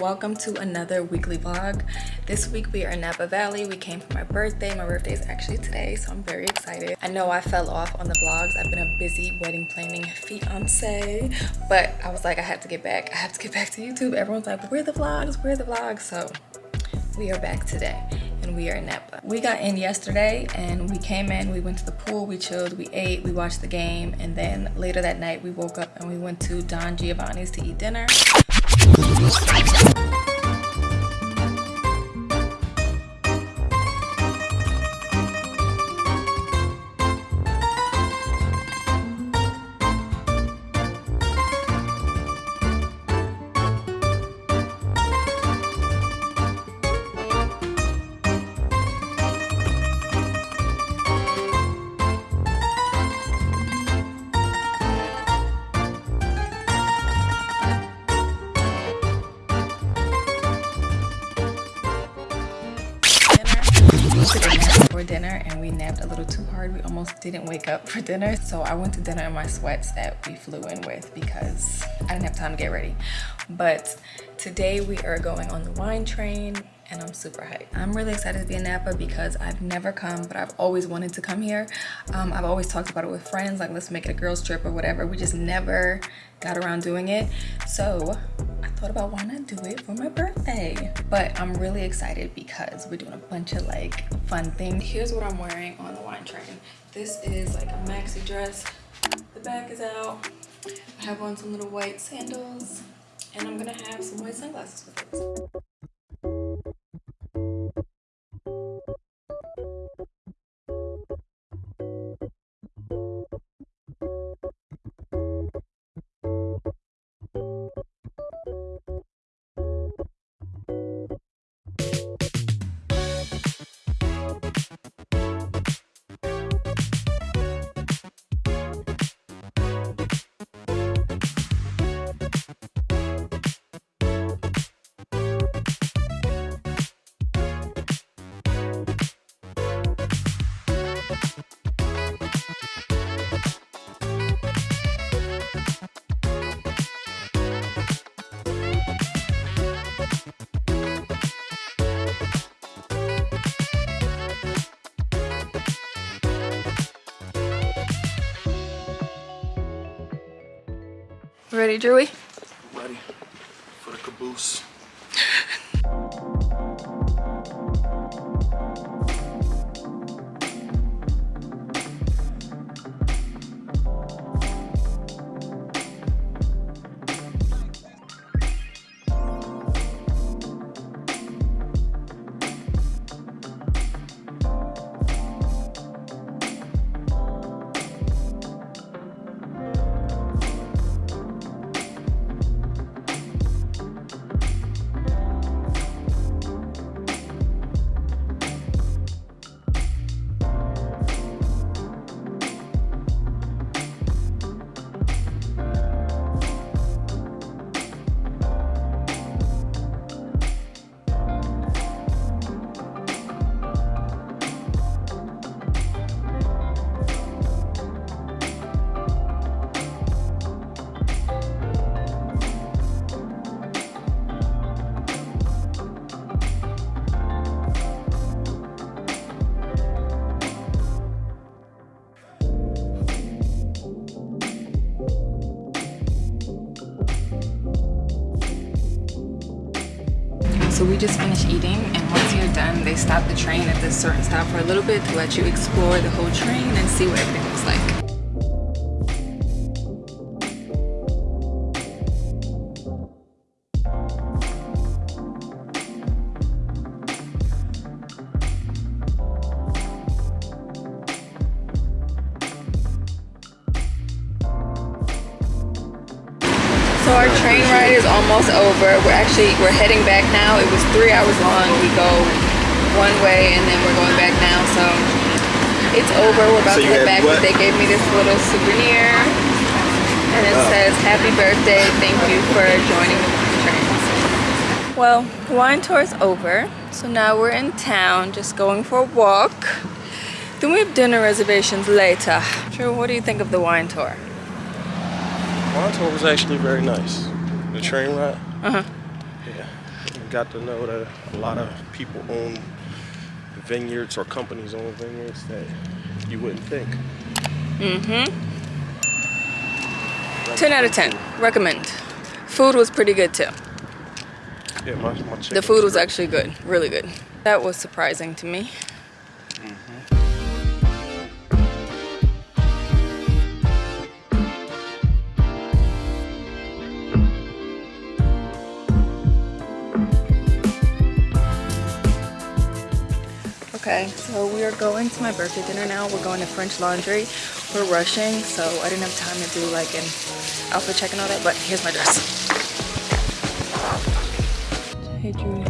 welcome to another weekly vlog. This week we are in napa valley. We came for my birthday. My birthday is actually today so i'm very excited. I know i fell off on the vlogs. I've been a busy wedding planning fiance but i was like i have to get back. I have to get back to youtube. Everyone's like where the vlogs? Where the vlogs? So we are back today and we are in Napa. We got in yesterday and we came in, we went to the pool, we chilled, we ate, we watched the game, and then later that night we woke up and we went to Don Giovanni's to eat dinner. ストライクゾーン! For dinner and we napped a little too hard we almost didn't wake up for dinner so i went to dinner in my sweats that we flew in with because i didn't have time to get ready but today we are going on the wine train and I'm super hyped. I'm really excited to be in Napa because I've never come, but I've always wanted to come here. Um, I've always talked about it with friends, like let's make it a girls trip or whatever. We just never got around doing it. So I thought about why not do it for my birthday. But I'm really excited because we're doing a bunch of like fun things. Here's what I'm wearing on the wine train. This is like a maxi dress. The back is out. I have on some little white sandals and I'm gonna have some white sunglasses with it. Ready, Drewy? Just finished eating and once you're done, they stop the train at this certain stop for a little bit to let you explore the whole train and see what everything train ride is almost over. We're actually we're heading back now. It was three hours long. We go one way and then we're going back now. So it's over. We're about So to head back. what? But they gave me this little souvenir, and it Oh. says "Happy Birthday! Thank you for joining the train." Well, wine tour is over. So now we're in town, just going for a walk. Then we have dinner reservations later. Drew, what do you think of the wine tour? Tour was actually very nice. The train ride. Uh-huh. Yeah, got to know that a lot of people own vineyards or companies own vineyards that you wouldn't think. Mm-hmm. 10 out of 10. Recommend. Food was pretty good too. Yeah, my, my The food was actually good. Really good. That was surprising to me. So we are going to my birthday dinner now. We're going to French Laundry. We're rushing, so I didn't have time to do like an outfit check and all that, but here's my dress. Hey, Julie.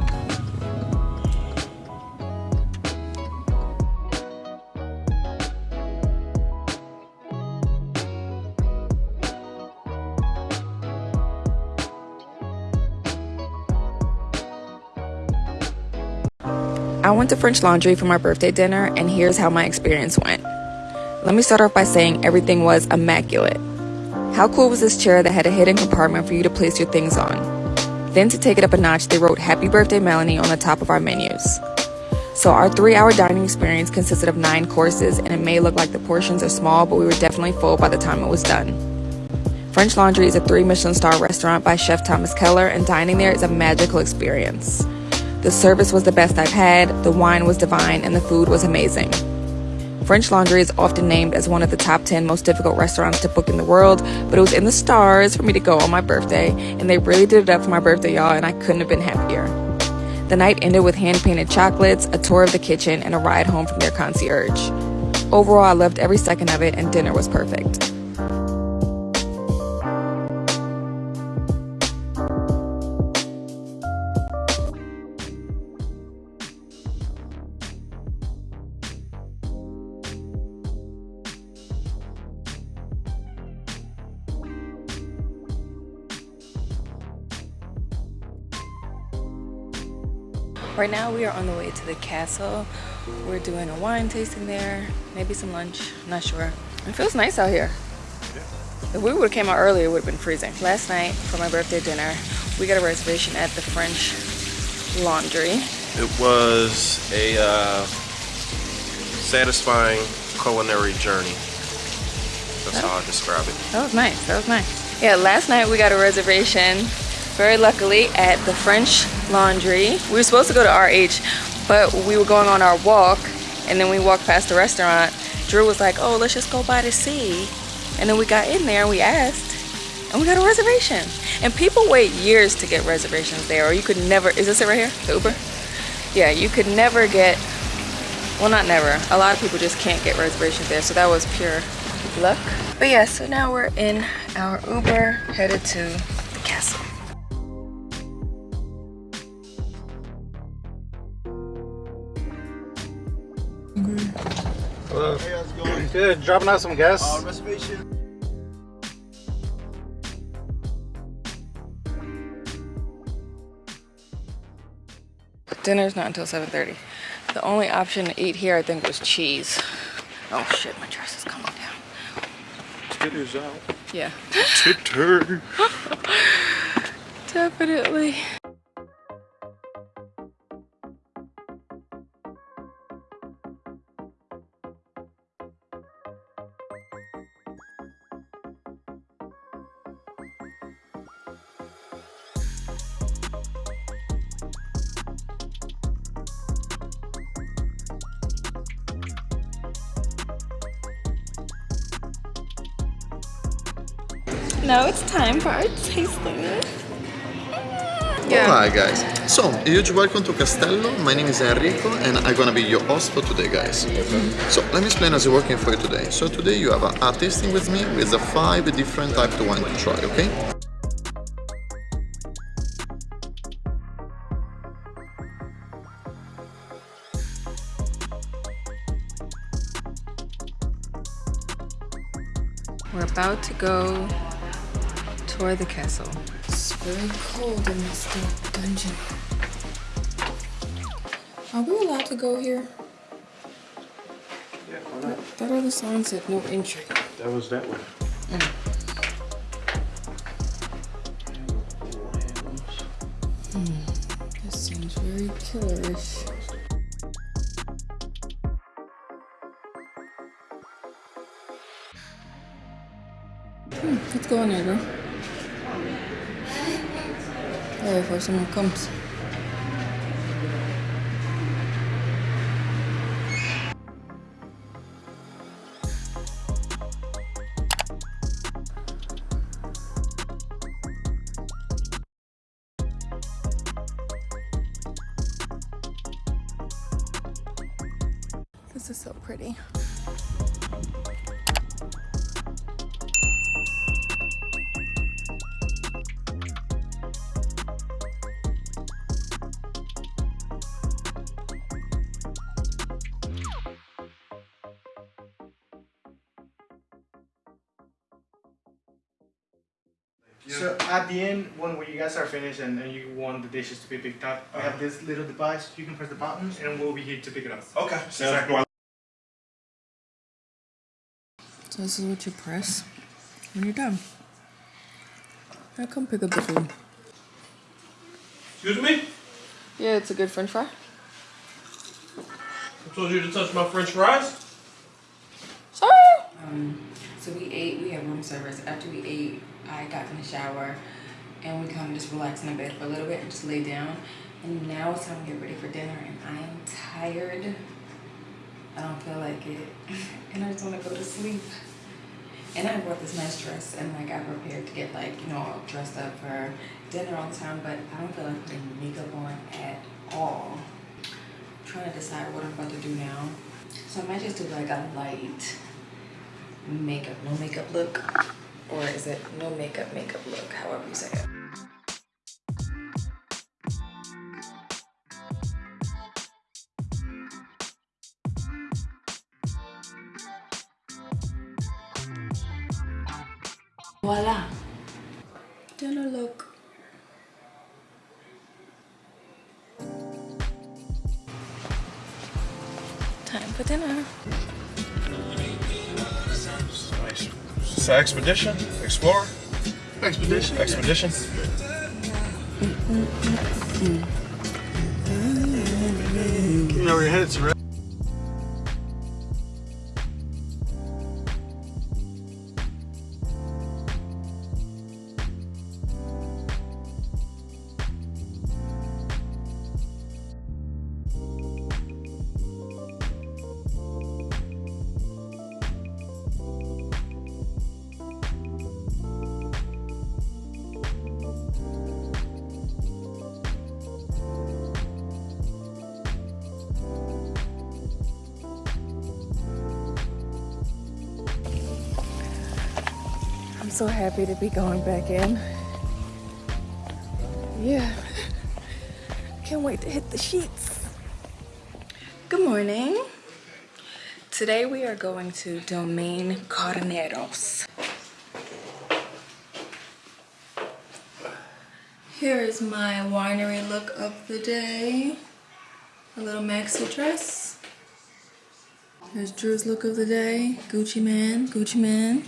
I went to French Laundry for my birthday dinner, and here's how my experience went. Let me start off by saying everything was immaculate. How cool was this chair that had a hidden compartment for you to place your things on? Then, to take it up a notch, they wrote Happy Birthday Melanie on the top of our menus. So, our three hour dining experience consisted of nine courses, and it may look like the portions are small, but we were definitely full by the time it was done. French Laundry is a three Michelin star restaurant by Chef Thomas Keller, and dining there is a magical experience. The service was the best I've had, the wine was divine, and the food was amazing. French Laundry is often named as one of the top 10 most difficult restaurants to book in the world, but it was in the stars for me to go on my birthday, and they really did it up for my birthday, y'all, and I couldn't have been happier. The night ended with hand painted chocolates, a tour of the kitchen, and a ride home from their concierge. Overall, I loved every second of it, and dinner was perfect. Right now we are on the way to the castle. We're doing a wine tasting there, maybe some lunch, not sure. It feels nice out here. If we would have came out earlier, it would have been freezing. Last night for my birthday dinner, we got a reservation at the French Laundry. It was a uh, satisfying culinary journey. That's how I describe it. That was nice. That was nice. Yeah, last night we got a reservation, very luckily, at the French Laundry. We were supposed to go to RH, but we were going on our walk, and then we walked past the restaurant. Drew was like, "Oh, let's just go by to see." And then we got in there and we asked, and we got a reservation. And people wait years to get reservations there, or you could never. Is this it right here? The Uber? Yeah, you could never get. Well, not never. A lot of people just can't get reservations there, so that was pure luck. But yeah, so now we're in our Uber headed to the castle. Hello. Hey, how's it going? Good. Dropping out some gas. Uh, reservation. Dinner's not until 7.30. The only option to eat here, I think, was cheese. Oh shit, my dress is coming down. Titties out. Yeah. Titter. Definitely. Now it's time for our tasting. Yeah. Hi guys, so huge welcome to Castello. My name is Enrico and I'm gonna be your host for today guys. Mm-hmm. So let me explain as it's working for you today. So today you have a, a tasting with me with the five different types of wine to try, okay? We're about to go tour the castle. It's very cold in this little dungeon. Are we allowed to go here? Yeah, why not? That other sign said no entry. That was that one. Mm. Hmm, this seems very killerish. Oh, before So at the end, when, when you guys are finished and, and you want the dishes to be picked up, we have this little device. You can press the buttons, and we'll be here to pick it up. Okay. Sounds good. So this is what you press when you're done. Now come pick up the food. Excuse me? Yeah, it's a good french fry. I told you to touch my french fries. Sorry! Um, so we ate, we had room service. After we ate, I got in the shower and we kind of just relaxed in the bed for a little bit and just lay down. And now it's time to get ready for dinner and I am tired. I don't feel like it. And I just want to go to sleep. And I bought this nice dress and like I prepared to get like, you know, dressed up for dinner all the time, but I don't feel like putting makeup on at all. I'm trying to decide what I'm about to do now. So I might just do like a light makeup, no makeup look. Or is it no makeup, makeup look, however you say it. Voila. Dinner look. Time for dinner. An expedition, explorer, Expedition. expedition. You know where you're headed to, right? So happy to be going back in. Yeah. Can't wait to hit the sheets. Good morning. Today we are going to Domaine Carneros. Here is my winery look of the day. A little maxi dress. Here's Drew's look of the day. Gucci man, Gucci man.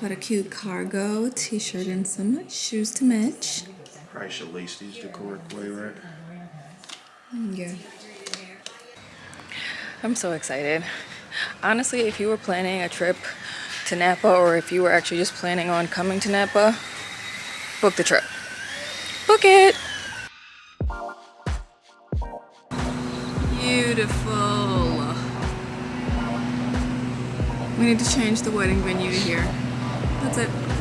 Got a cute cargo t-shirt and some shoes to match. Probably should lace these the correct way, right? Yeah. I'm so excited. Honestly, if you were planning a trip to Napa or if you were actually just planning on coming to Napa, book the trip. Book it! Beautiful. We need to change the wedding venue to here. That's it.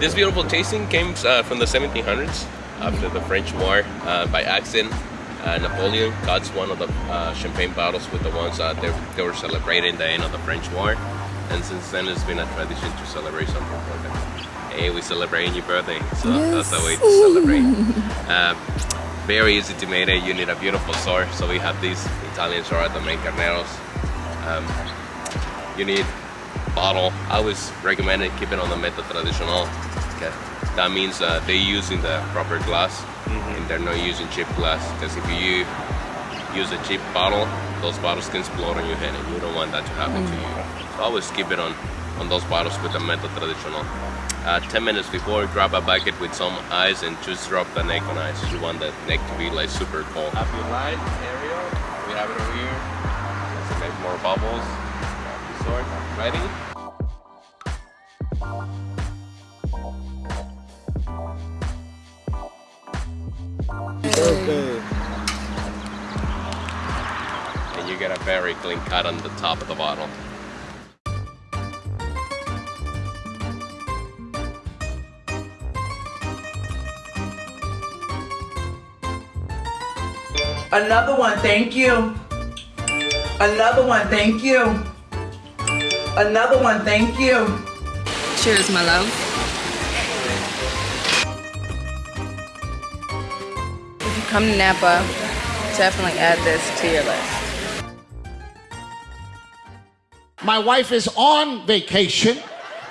This beautiful tasting came uh, from the 1700s after the French War uh, by accident. Uh, Napoleon got one of the uh, champagne bottles with the ones that they, they were celebrating the end of the French War. and since then it's been a tradition to celebrate something important. Hey, we're celebrating your birthday, so that's the way to celebrate. um, very easy to make it. You need a beautiful sword, so we have these Italian sword Domaine Carneros. Um, you need bottle. I always recommend it keep it on the method traditional. Okay. That means uh, they're using the proper glass and they're not using cheap glass because if you use a cheap bottle, those bottles can explode on your head and you don't want that to happen to you. So always keep it on, on those bottles with the method traditional. Uh, 10 minutes before, grab a bucket with some ice and just drop the neck on ice. You want the neck to be like super cold. Have your line area, we have it over here. Let's make more bubbles. Grab your sword. Ready? Okay. And you get a very clean cut on the top of the bottle. Another one, thank you. Another one, thank you. Another one, thank you. Cheers, my love. If you come to Napa, definitely add this to your list. My wife is on vacation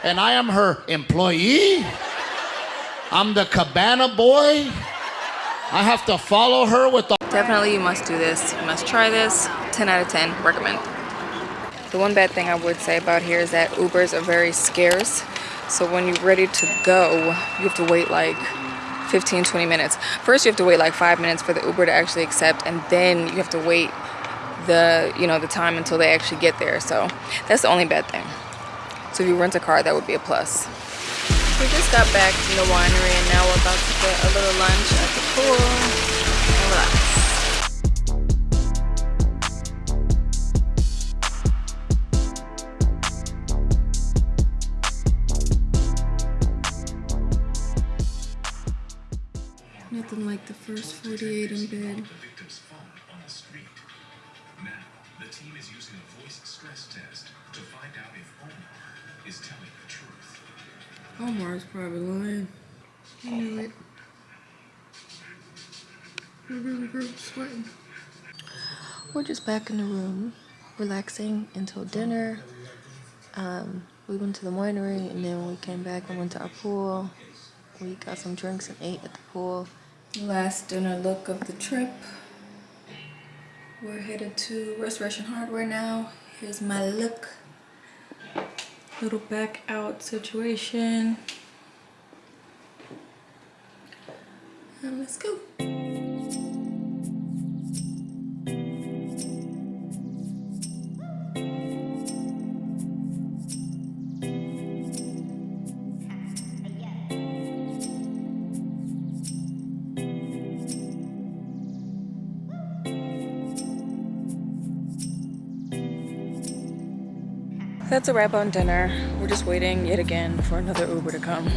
and I am her employee. I'm the cabana boy. I have to follow her with the Definitely you must do this. You must try this. 10 out of 10, recommend. The one bad thing I would say about here is that Ubers are very scarce. So when you're ready to go, you have to wait like 15, 20 minutes. First you have to wait like five minutes for the Uber to actually accept and then you have to wait the, you know, the time until they actually get there. So that's the only bad thing. So if you rent a car, that would be a plus. We just got back from the winery and now we're about to get a little lunch at the pool and relax. 48 the victim's phone on the street. Now, the team is using a voice stress test to find out if Omar is telling the truth. Omar's probably lying. I knew it. We're really, really sweating. We're just back in the room, relaxing until dinner. Um, we went to the winery and then we came back and went to our pool. We got some drinks and ate at the pool. Last dinner look of the trip. We're headed to Restoration Hardware now. Here's my look. Little back out situation. And let's go. That's a wrap on dinner. We're just waiting yet again for another Uber to come.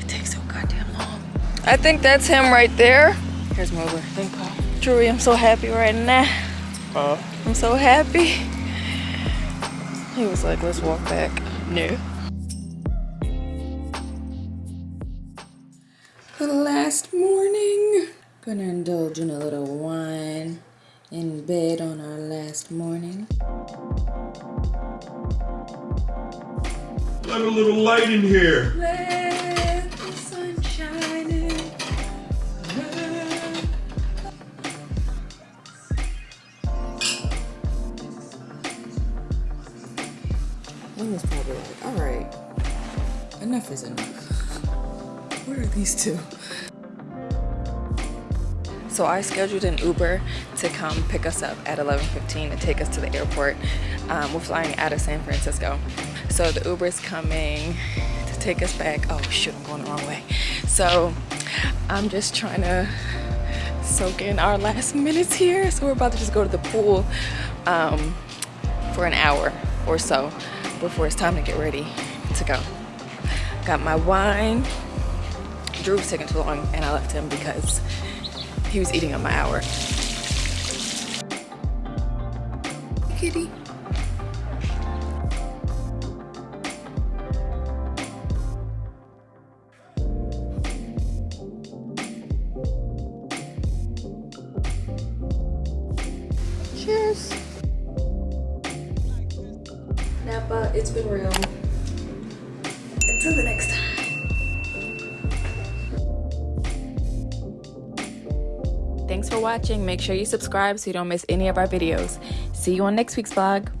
It takes so goddamn long. I think that's him right there. Here's my Uber. Thank God. Drewy, I'm so happy right now. Uh, I'm so happy. He was like, let's walk back. No. For the last morning, gonna indulge in a little wine in bed on our last morning. Let a little light in here. Let the sun shine in. One was probably like, all right, enough is enough. Where are these two? So I scheduled an Uber to come pick us up at 11:15 and take us to the airport. Um, we're flying out of San Francisco, so the Uber's coming to take us back. Oh shoot, I'm going the wrong way. So I'm just trying to soak in our last minutes here. So we're about to just go to the pool um, for an hour or so before it's time to get ready to go. Got my wine. Drew was taking too long, and I left him because he was eating up my hour. Kitty. Cheers. Napa, it's been real. Until the next time. For watching. Make sure you subscribe so you don't miss any of our videos. See you on next week's vlog.